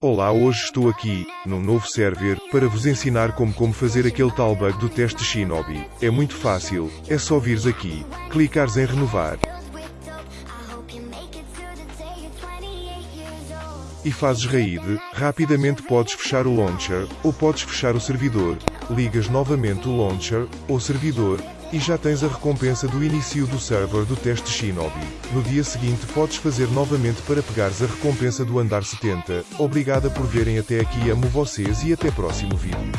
Olá, hoje estou aqui, num novo server, para vos ensinar como como fazer aquele tal bug do teste Shinobi. É muito fácil, é só vires aqui, clicares em renovar, e fazes raid, rapidamente podes fechar o launcher, ou podes fechar o servidor, ligas novamente o launcher, ou servidor, e já tens a recompensa do início do server do teste Shinobi. No dia seguinte podes fazer novamente para pegares a recompensa do andar 70. Obrigada por verem até aqui amo vocês e até próximo vídeo.